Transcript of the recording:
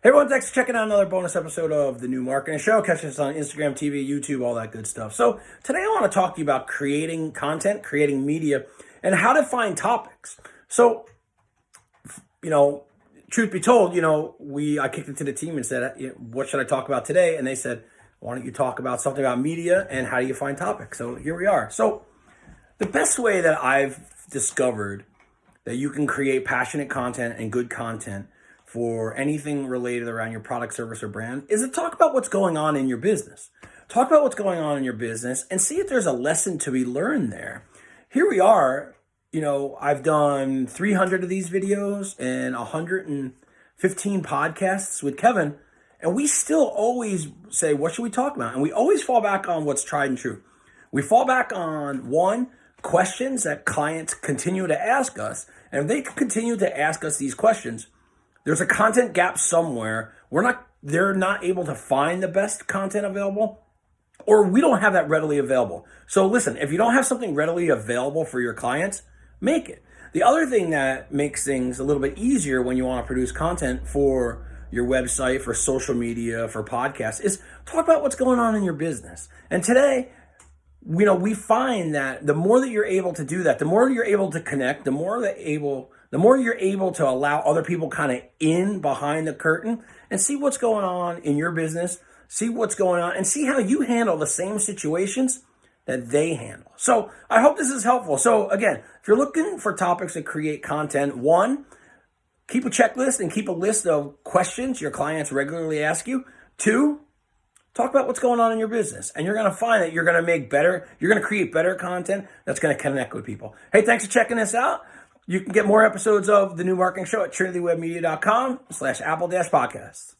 Hey everyone, thanks for checking out another bonus episode of the New Marketing Show. Catch us on Instagram, TV, YouTube, all that good stuff. So today I want to talk to you about creating content, creating media, and how to find topics. So, you know, truth be told, you know, we I kicked it to the team and said, what should I talk about today? And they said, why don't you talk about something about media and how do you find topics? So here we are. So the best way that I've discovered that you can create passionate content and good content for anything related around your product, service, or brand is to talk about what's going on in your business. Talk about what's going on in your business and see if there's a lesson to be learned there. Here we are, you know, I've done 300 of these videos and 115 podcasts with Kevin, and we still always say, what should we talk about? And we always fall back on what's tried and true. We fall back on one, questions that clients continue to ask us. And if they continue to ask us these questions, there's a content gap somewhere. We're not, they're not able to find the best content available or we don't have that readily available. So listen, if you don't have something readily available for your clients, make it. The other thing that makes things a little bit easier when you want to produce content for your website, for social media, for podcasts is talk about what's going on in your business. And today, you know, we find that the more that you're able to do that, the more you're able to connect, the more that able the more you're able to allow other people kind of in behind the curtain and see what's going on in your business, see what's going on, and see how you handle the same situations that they handle. So I hope this is helpful. So again, if you're looking for topics to create content, one, keep a checklist and keep a list of questions your clients regularly ask you. Two, talk about what's going on in your business and you're going to find that you're going to make better, you're going to create better content that's going to connect with people. Hey, thanks for checking this out. You can get more episodes of The New Marketing Show at trinitywebmedia.com slash apple dash podcast.